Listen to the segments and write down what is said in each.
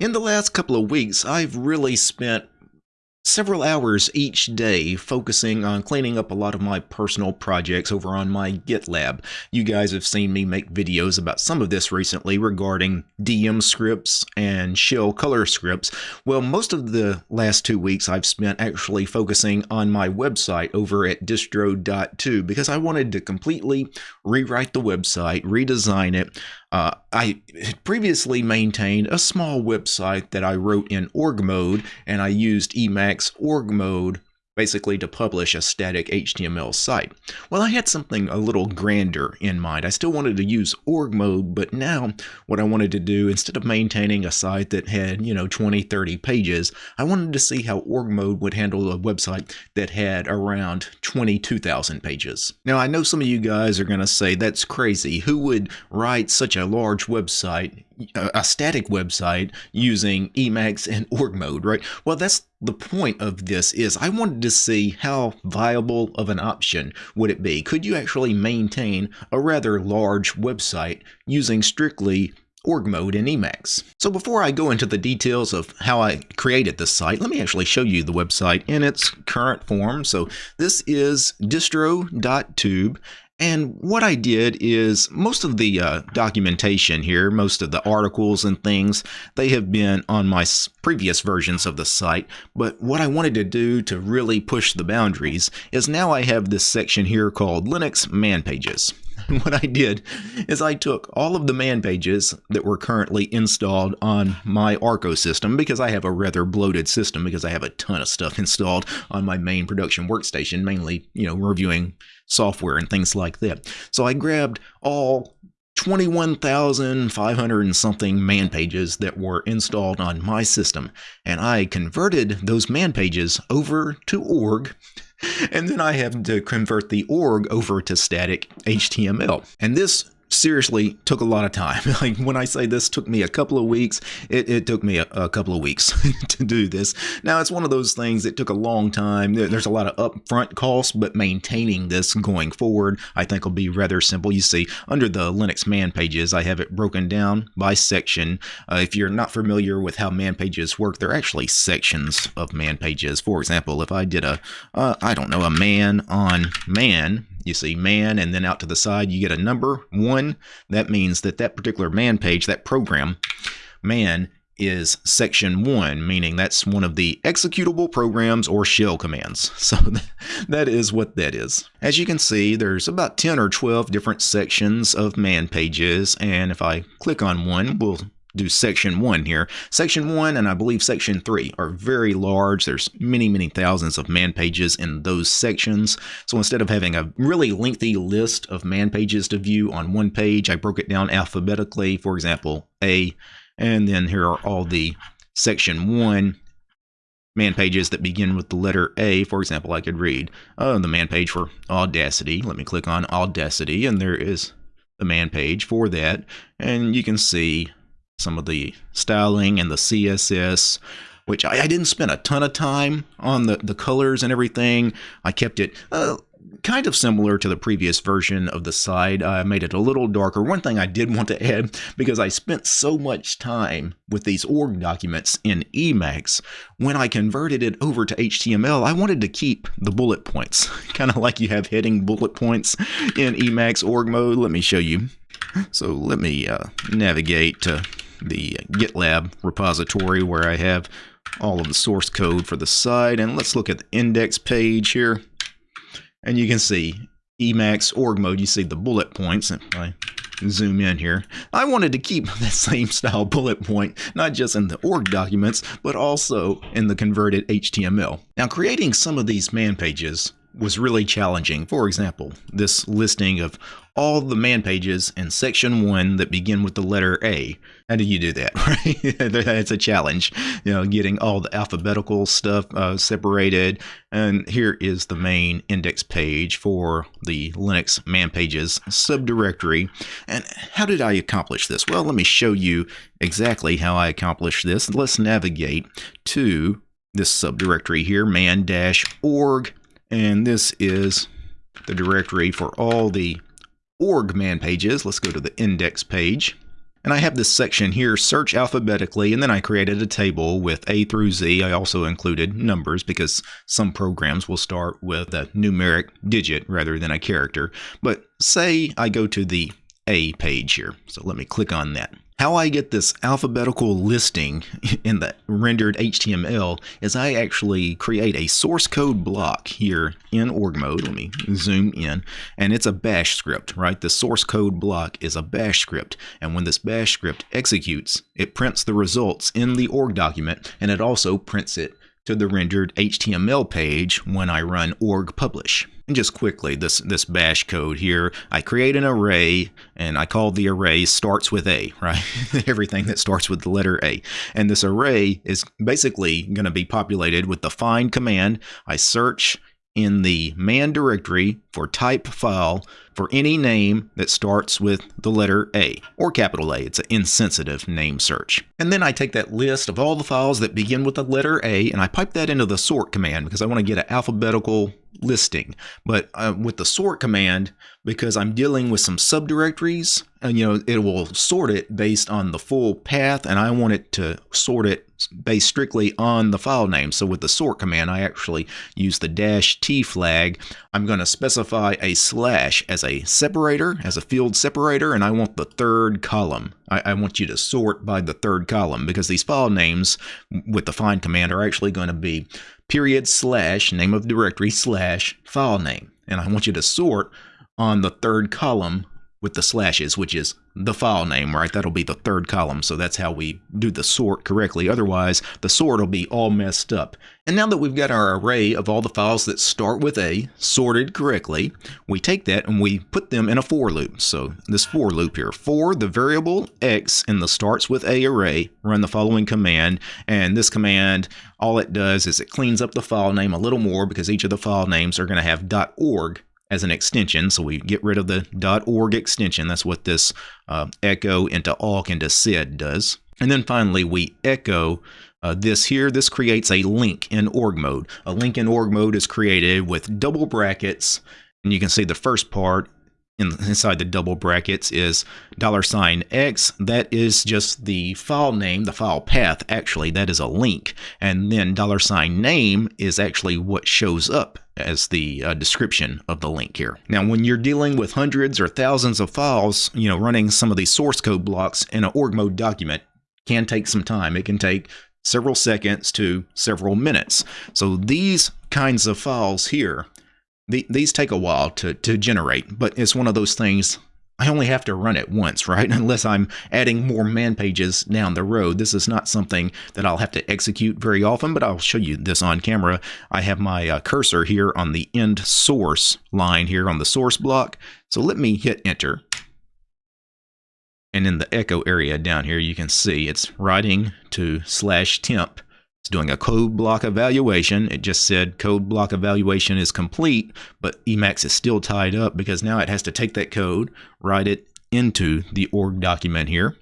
In the last couple of weeks, I've really spent several hours each day focusing on cleaning up a lot of my personal projects over on my GitLab. You guys have seen me make videos about some of this recently regarding DM scripts and shell color scripts. Well, most of the last two weeks I've spent actually focusing on my website over at distro.tube because I wanted to completely rewrite the website, redesign it, uh, I previously maintained a small website that I wrote in org mode, and I used Emacs org mode basically to publish a static HTML site. Well, I had something a little grander in mind. I still wanted to use org mode, but now what I wanted to do, instead of maintaining a site that had, you know, 20, 30 pages, I wanted to see how org mode would handle a website that had around 22,000 pages. Now, I know some of you guys are going to say that's crazy. Who would write such a large website a static website using Emacs and org mode, right? Well, that's the point of this is I wanted to see how viable of an option would it be. Could you actually maintain a rather large website using strictly org mode in Emacs. So before I go into the details of how I created this site, let me actually show you the website in its current form. So this is distro.tube and what I did is most of the uh, documentation here, most of the articles and things, they have been on my previous versions of the site. But what I wanted to do to really push the boundaries is now I have this section here called Linux Man Pages. what I did is I took all of the man pages that were currently installed on my Arco system because I have a rather bloated system because I have a ton of stuff installed on my main production workstation, mainly, you know, reviewing software and things like that. So I grabbed all 21,500 and something man pages that were installed on my system, and I converted those man pages over to org and then I have to convert the org over to static HTML. And this seriously took a lot of time. Like when I say this took me a couple of weeks, it, it took me a, a, couple of weeks to do this. Now it's one of those things that took a long time. There's a lot of upfront costs, but maintaining this going forward, I think will be rather simple. You see, under the Linux man pages, I have it broken down by section. Uh, if you're not familiar with how man pages work, they're actually sections of man pages. For example, if I did a, uh, I don't know, a man on man, you see man and then out to the side you get a number one. That means that that particular man page that program man is section one meaning that's one of the executable programs or shell commands. So that is what that is. As you can see there's about 10 or 12 different sections of man pages and if I click on one we'll do section one here. Section one and I believe section three are very large. There's many, many thousands of man pages in those sections. So instead of having a really lengthy list of man pages to view on one page, I broke it down alphabetically. For example, A, and then here are all the section one man pages that begin with the letter A. For example, I could read oh, the man page for Audacity. Let me click on Audacity, and there is the man page for that. And you can see some of the styling and the CSS, which I, I didn't spend a ton of time on the, the colors and everything. I kept it uh, kind of similar to the previous version of the site. I made it a little darker. One thing I did want to add, because I spent so much time with these org documents in Emacs, when I converted it over to HTML, I wanted to keep the bullet points, kind of like you have heading bullet points in Emacs org mode. Let me show you. So let me uh, navigate to the GitLab repository where I have all of the source code for the site. And let's look at the index page here. And you can see Emacs org mode, you see the bullet points. If I zoom in here, I wanted to keep that same style bullet point, not just in the org documents, but also in the converted HTML. Now, creating some of these man pages was really challenging. For example, this listing of all the man pages in section one that begin with the letter A. How do you do that, right? That's a challenge, you know, getting all the alphabetical stuff uh, separated. And here is the main index page for the Linux man pages subdirectory. And how did I accomplish this? Well, let me show you exactly how I accomplished this. Let's navigate to this subdirectory here, man-org and this is the directory for all the org man pages. Let's go to the index page. And I have this section here, search alphabetically, and then I created a table with A through Z. I also included numbers because some programs will start with a numeric digit rather than a character. But say I go to the A page here. So let me click on that. How I get this alphabetical listing in the rendered HTML is I actually create a source code block here in org mode. Let me zoom in. And it's a bash script, right? The source code block is a bash script. And when this bash script executes, it prints the results in the org document and it also prints it to the rendered HTML page when I run org publish. And just quickly, this, this bash code here, I create an array and I call the array starts with A, right? Everything that starts with the letter A. And this array is basically going to be populated with the find command. I search in the man directory for type file for any name that starts with the letter A or capital A. It's an insensitive name search. And then I take that list of all the files that begin with the letter A and I pipe that into the sort command because I want to get an alphabetical listing. But uh, with the sort command, because I'm dealing with some subdirectories, and you know, it will sort it based on the full path, and I want it to sort it based strictly on the file name. So with the sort command, I actually use the dash T flag. I'm going to specify a slash as a separator, as a field separator, and I want the third column. I, I want you to sort by the third column because these file names with the find command are actually going to be period slash name of directory slash file name. And I want you to sort on the third column with the slashes, which is the file name, right? That'll be the third column. So that's how we do the sort correctly. Otherwise, the sort will be all messed up. And now that we've got our array of all the files that start with A sorted correctly, we take that and we put them in a for loop. So this for loop here, for the variable X in the starts with A array, run the following command. And this command, all it does is it cleans up the file name a little more because each of the file names are going to have .org as an extension. So we get rid of the .org extension. That's what this uh, echo into awk into sed does. And then finally, we echo uh, this here. This creates a link in org mode. A link in org mode is created with double brackets. And you can see the first part in, inside the double brackets is dollar sign $x. That is just the file name, the file path. Actually, that is a link. And then dollar sign $name is actually what shows up as the uh, description of the link here. Now, when you're dealing with hundreds or thousands of files, you know, running some of these source code blocks in an org mode document can take some time. It can take several seconds to several minutes. So these kinds of files here the, these take a while to, to generate, but it's one of those things I only have to run it once, right? Unless I'm adding more man pages down the road. This is not something that I'll have to execute very often, but I'll show you this on camera. I have my uh, cursor here on the end source line here on the source block. So let me hit enter. And in the echo area down here, you can see it's writing to slash temp it's doing a code block evaluation. It just said code block evaluation is complete, but Emacs is still tied up because now it has to take that code, write it into the org document here.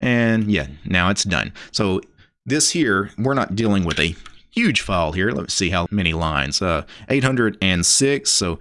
And yeah, now it's done. So this here, we're not dealing with a huge file here. Let's see how many lines. Uh, 806, so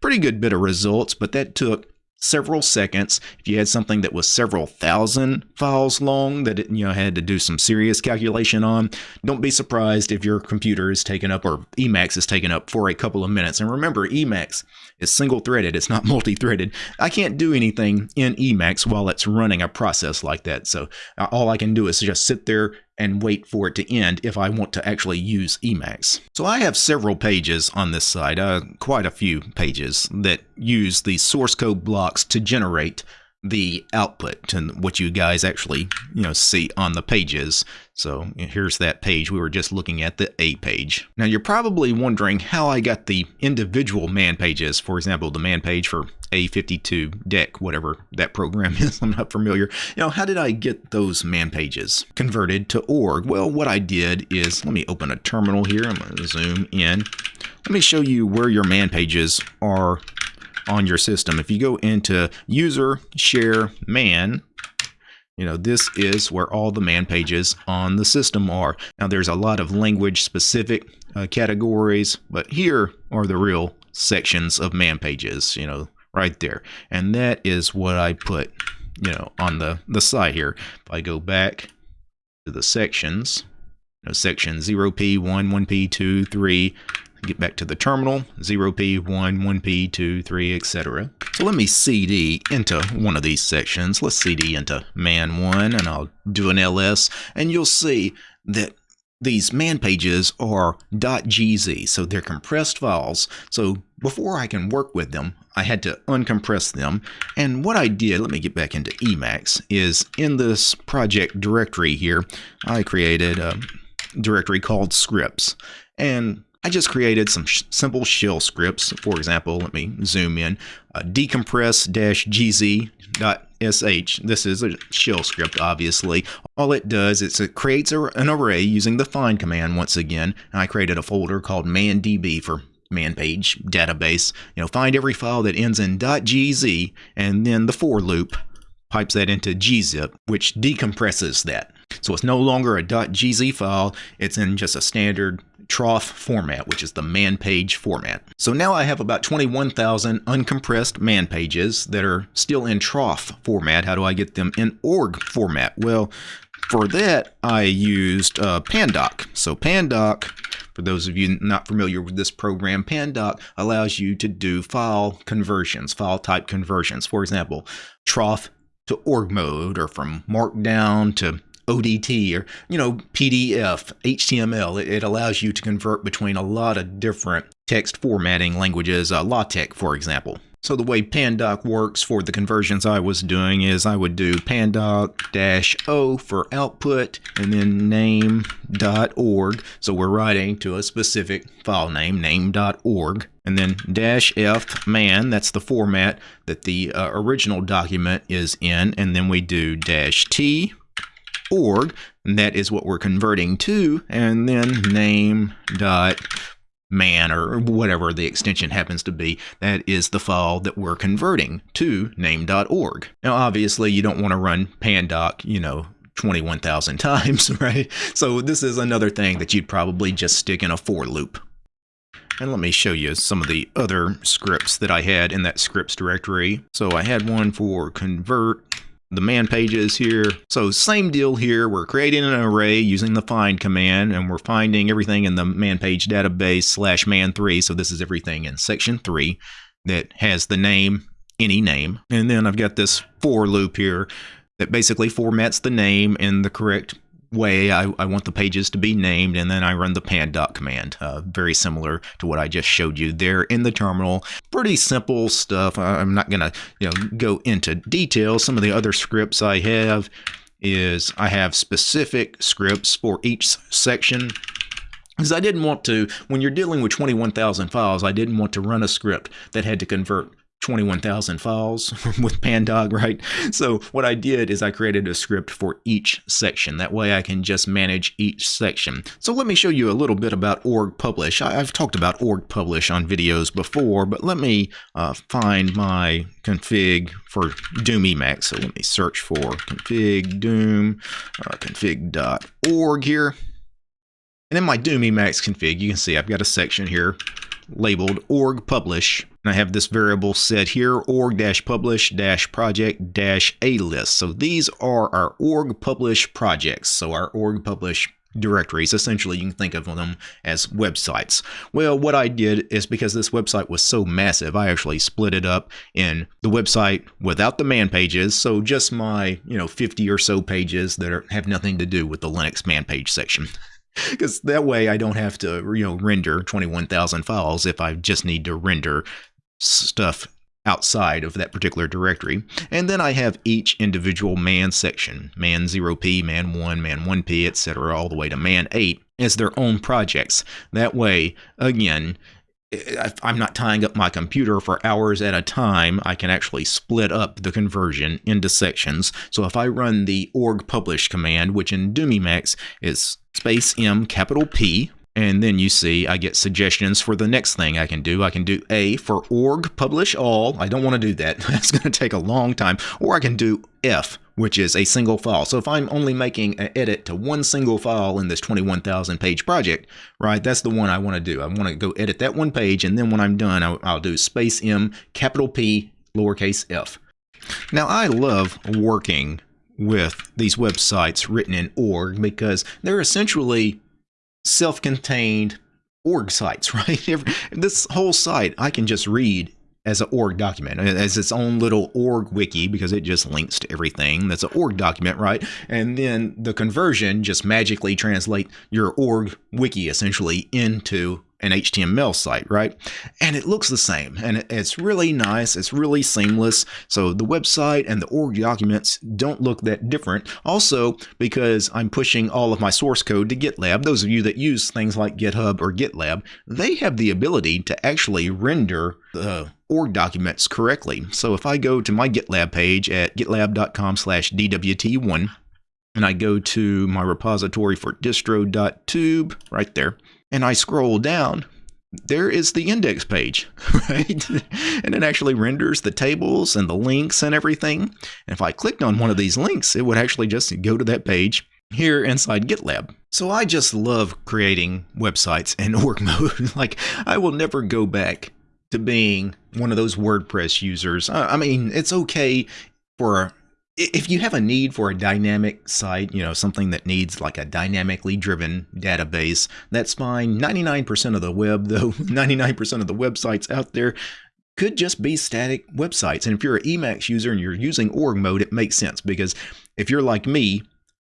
pretty good bit of results, but that took several seconds. If you had something that was several thousand files long that it, you know had to do some serious calculation on, don't be surprised if your computer is taken up or Emacs is taken up for a couple of minutes. And remember, Emacs is single threaded, it's not multi threaded. I can't do anything in Emacs while it's running a process like that. So uh, all I can do is just sit there and wait for it to end if I want to actually use Emacs. So I have several pages on this site, uh, quite a few pages that use the source code blocks to generate the output and what you guys actually you know see on the pages. So here's that page. We were just looking at the a page. Now you're probably wondering how i got the individual man pages for example the man page for a52dec whatever that program is i'm not familiar you know how did i get those man pages converted to org well what i did is let me open a terminal here i'm going to zoom in let me show you where your man pages are on your system. If you go into user share man, you know, this is where all the man pages on the system are. Now, there's a lot of language specific uh, categories, but here are the real sections of man pages, you know, right there. And that is what I put you know, on the, the side here. If I go back to the sections, you know, section 0p, 1, 1p, 2, 3, get back to the terminal, 0p, 1, 1p, 2, 3, etc. So let me CD into one of these sections. Let's CD into man 1, and I'll do an ls, and you'll see that these man pages are .gz, so they're compressed files. So before I can work with them, I had to uncompress them. And what I did, let me get back into Emacs, is in this project directory here, I created a directory called scripts. And I just created some sh simple shell scripts. For example, let me zoom in, uh, decompress-gz.sh. This is a shell script, obviously. All it does is it creates a, an array using the find command once again. I created a folder called mandb for man page database. You know, find every file that ends in .gz, and then the for loop pipes that into gzip, which decompresses that. So it's no longer a .gz file, it's in just a standard troff format, which is the man page format. So now I have about 21,000 uncompressed man pages that are still in troff format. How do I get them in org format? Well, for that, I used uh, Pandoc. So Pandoc, for those of you not familiar with this program, Pandoc allows you to do file conversions, file type conversions. For example, troff to org mode or from markdown to ODT or you know PDF, HTML. It, it, allows you to convert between a lot of different text formatting languages, uh, LaTeX, for example. So the way Pandoc works for the conversions I was doing is I would do pandoc-o for output and then name.org. So we're writing to a specific file name, name.org. And then dash F man, that's the format that the uh, original document is in. And then we do dash T org, and that is what we're converting to, and then name dot man or whatever the extension happens to be, that is the file that we're converting to name.org. Now, obviously, you don't want to run pandoc, you know, 21,000 times, right? So this is another thing that you'd probably just stick in a for loop. And let me show you some of the other scripts that I had in that scripts directory. So I had one for convert the man pages here. So same deal here. We're creating an array using the find command and we're finding everything in the man page database slash man3. So this is everything in section 3 that has the name, any name. And then I've got this for loop here that basically formats the name in the correct way I, I, want the pages to be named and then I run the pandoc command uh, very similar to what I just showed you there in the terminal. Pretty simple stuff. I'm not gonna you know go into detail. Some of the other scripts I have is I have specific scripts for each section. Because I didn't want to when you're dealing with 21,000 files I didn't want to run a script that had to convert 21,000 files with Pandoc, right? So what I did is I created a script for each section. That way I can just manage each section. So let me show you a little bit about org publish. I've talked about org publish on videos before, but let me uh, find my config for Doom Emacs. So let me search for config doom uh, config.org here. And in my Doom Emacs config, you can see I've got a section here labeled org publish. And I have this variable set here, org-publish-project-alist. So these are our org publish projects. So our org publish directories. Essentially, you can think of them as websites. Well, what I did is because this website was so massive, I actually split it up in the website without the man pages. So just my, you know, 50 or so pages that are, have nothing to do with the Linux man page section because that way I don't have to you know render 21,000 files if I just need to render stuff outside of that particular directory. And then I have each individual man section, man 0p, man 1, man 1p, etc., all the way to man 8 as their own projects. That way, again, I'm not tying up my computer for hours at a time. I can actually split up the conversion into sections. So if I run the org publish command, which in Emacs is space M capital P, and then you see I get suggestions for the next thing I can do. I can do A for org publish all. I don't want to do that. That's going to take a long time. Or I can do F which is a single file. So if I'm only making an edit to one single file in this 21,000 page project, right, that's the one I want to do. I want to go edit that one page, and then when I'm done, I'll, I'll do space M, capital P, lowercase f. Now, I love working with these websites written in org because they're essentially self-contained org sites, right? this whole site I can just read as an org document, as its own little org wiki because it just links to everything. That's an org document, right? And then the conversion just magically translate your org wiki essentially into an HTML site, right? And it looks the same and it's really nice. It's really seamless. So the website and the org documents don't look that different. Also, because I'm pushing all of my source code to GitLab, those of you that use things like GitHub or GitLab, they have the ability to actually render the org documents correctly. So if I go to my GitLab page at gitlab.com slash DWT1, and I go to my repository for distro.tube right there, and I scroll down, there is the index page, right? and it actually renders the tables and the links and everything. And if I clicked on one of these links, it would actually just go to that page here inside GitLab. So I just love creating websites in org mode. like I will never go back to being one of those WordPress users. I mean, it's okay for if you have a need for a dynamic site, you know, something that needs like a dynamically driven database, that's fine. 99% of the web, though, 99% of the websites out there could just be static websites. And if you're an Emacs user and you're using org mode, it makes sense because if you're like me,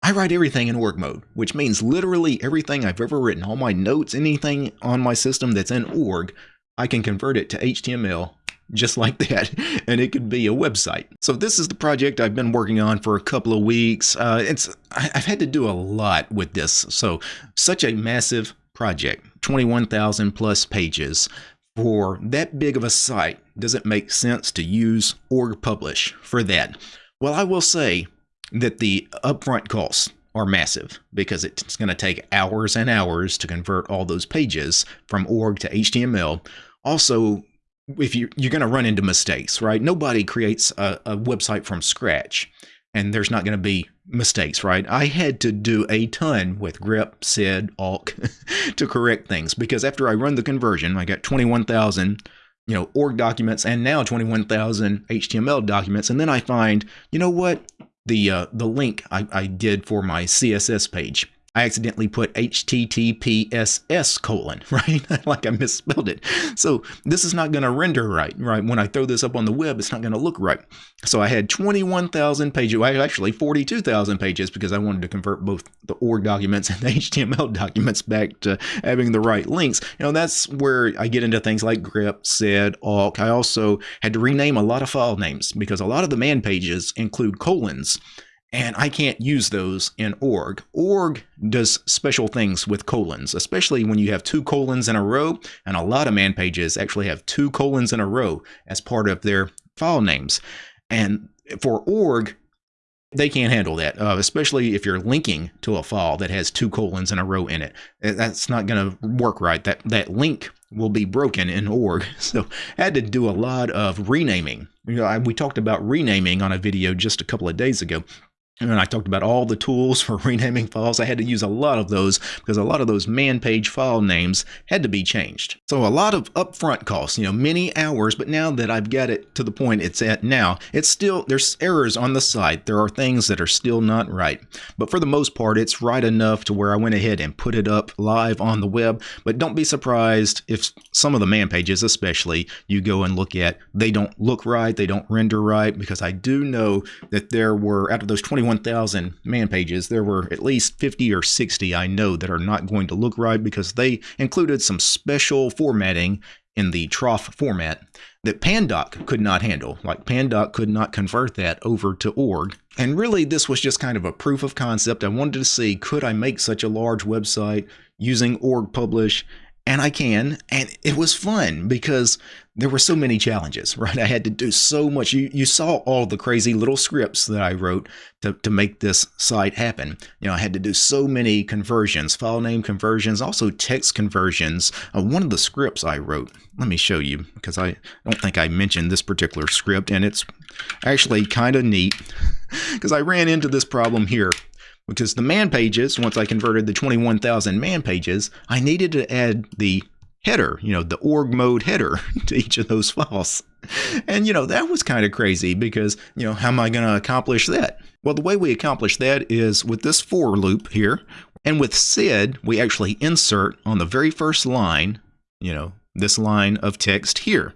I write everything in org mode, which means literally everything I've ever written, all my notes, anything on my system that's in org, I can convert it to HTML just like that, and it could be a website. So this is the project I've been working on for a couple of weeks. Uh, it's I've had to do a lot with this. So such a massive project, 21,000 plus pages. For that big of a site, does it make sense to use org publish for that? Well, I will say that the upfront costs are massive because it's going to take hours and hours to convert all those pages from org to HTML. Also, if you you're going to run into mistakes, right? Nobody creates a, a website from scratch, and there's not going to be mistakes, right? I had to do a ton with grep, sed, awk to correct things because after I run the conversion, I got 21,000 you know org documents and now 21,000 HTML documents, and then I find you know what the uh, the link I, I did for my CSS page I accidentally put HTTPSS colon, right? like I misspelled it. So this is not going to render right, right? When I throw this up on the web, it's not going to look right. So I had 21,000 pages, well, actually 42,000 pages because I wanted to convert both the org documents and the HTML documents back to having the right links. You know, that's where I get into things like grep, sed, awk. I also had to rename a lot of file names because a lot of the man pages include colons and I can't use those in org. Org does special things with colons, especially when you have two colons in a row, and a lot of man pages actually have two colons in a row as part of their file names. And for org, they can't handle that, uh, especially if you're linking to a file that has two colons in a row in it. That's not going to work right. That that link will be broken in org. So I had to do a lot of renaming. You know, I, we talked about renaming on a video just a couple of days ago. And I talked about all the tools for renaming files. I had to use a lot of those because a lot of those man page file names had to be changed. So a lot of upfront costs, you know, many hours, but now that I've got it to the point it's at now, it's still, there's errors on the site. There are things that are still not right. But for the most part, it's right enough to where I went ahead and put it up live on the web. But don't be surprised if some of the man pages, especially, you go and look at, they don't look right, they don't render right, because I do know that there were, out of those 21 1,000 man pages, there were at least 50 or 60 I know that are not going to look right because they included some special formatting in the troff format that Pandoc could not handle. Like Pandoc could not convert that over to org. And really, this was just kind of a proof of concept. I wanted to see could I make such a large website using org publish and I can. And it was fun because there were so many challenges, right? I had to do so much. You, you saw all the crazy little scripts that I wrote to, to make this site happen. You know, I had to do so many conversions, file name conversions, also text conversions. Uh, one of the scripts I wrote, let me show you because I don't think I mentioned this particular script and it's actually kind of neat because I ran into this problem here because the man pages, once I converted the 21,000 man pages, I needed to add the header, you know, the org mode header to each of those files. And, you know, that was kind of crazy because, you know, how am I going to accomplish that? Well, the way we accomplish that is with this for loop here. And with sed, we actually insert on the very first line, you know, this line of text here.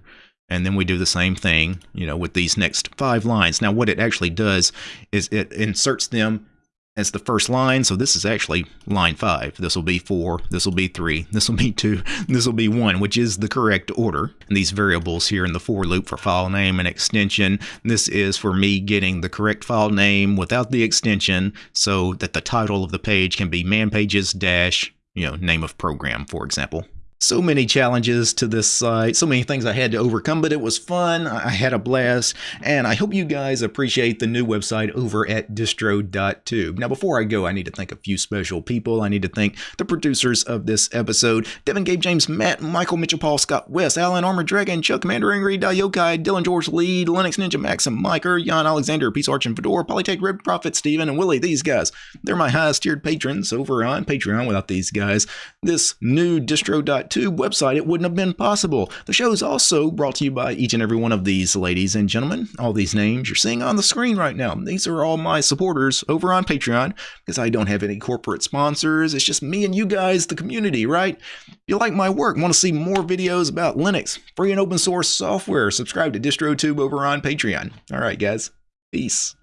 And then we do the same thing, you know, with these next five lines. Now, what it actually does is it inserts them as the first line. So this is actually line five. This will be four. This will be three. This will be two. This will be one, which is the correct order. And these variables here in the for loop for file name and extension. This is for me getting the correct file name without the extension so that the title of the page can be man pages dash, you know, name of program, for example. So many challenges to this site, so many things I had to overcome, but it was fun. I had a blast, and I hope you guys appreciate the new website over at distro.tube. Now, before I go, I need to thank a few special people. I need to thank the producers of this episode Devin, Gabe, James, Matt, Michael, Mitchell, Paul, Scott, West, Alan, Armor Dragon, Chuck, Commander, Angry, Dayokai, Dylan, George, Lee, Linux Ninja, Maxim, Miker, Jan, Alexander, Peace Arch, and Fedor, Polytech, Red Prophet, Steven, and Willie. These guys, they're my highest tiered patrons over on Patreon. Without these guys, this new distro.tube Tube website, it wouldn't have been possible. The show is also brought to you by each and every one of these ladies and gentlemen. All these names you're seeing on the screen right now. These are all my supporters over on Patreon because I don't have any corporate sponsors. It's just me and you guys, the community, right? If you like my work, want to see more videos about Linux, free and open source software, subscribe to DistroTube over on Patreon. All right, guys. Peace.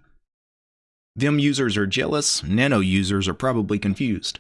Vim users are jealous, Nano users are probably confused.